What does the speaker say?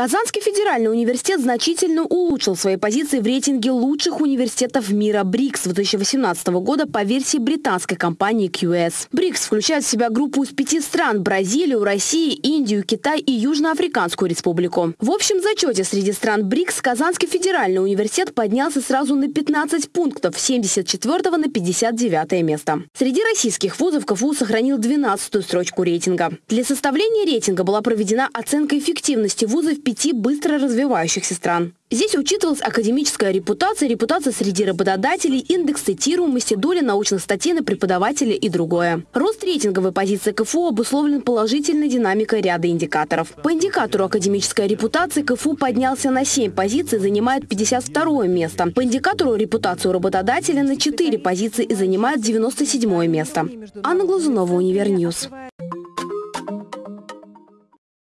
Казанский федеральный университет значительно улучшил свои позиции в рейтинге лучших университетов мира БРИКС 2018 года по версии британской компании QS. БРИКС включает в себя группу из пяти стран – Бразилию, Россию, Индию, Китай и Южноафриканскую республику. В общем зачете среди стран БРИКС Казанский федеральный университет поднялся сразу на 15 пунктов с 74 на 59 место. Среди российских вузов КФУ сохранил 12-ю строчку рейтинга. Для составления рейтинга была проведена оценка эффективности вузов пяти быстро развивающихся стран. Здесь учитывалась академическая репутация, репутация среди работодателей, индекс цитируемости, доля научных статей на преподавателя и другое. Рост рейтинговой позиции КФУ обусловлен положительной динамикой ряда индикаторов. По индикатору академической репутации КФУ поднялся на 7 позиций, занимает 52 место. По индикатору репутацию работодателя на 4 позиции и занимает 97 место. Анна Глазунова, Универньюз.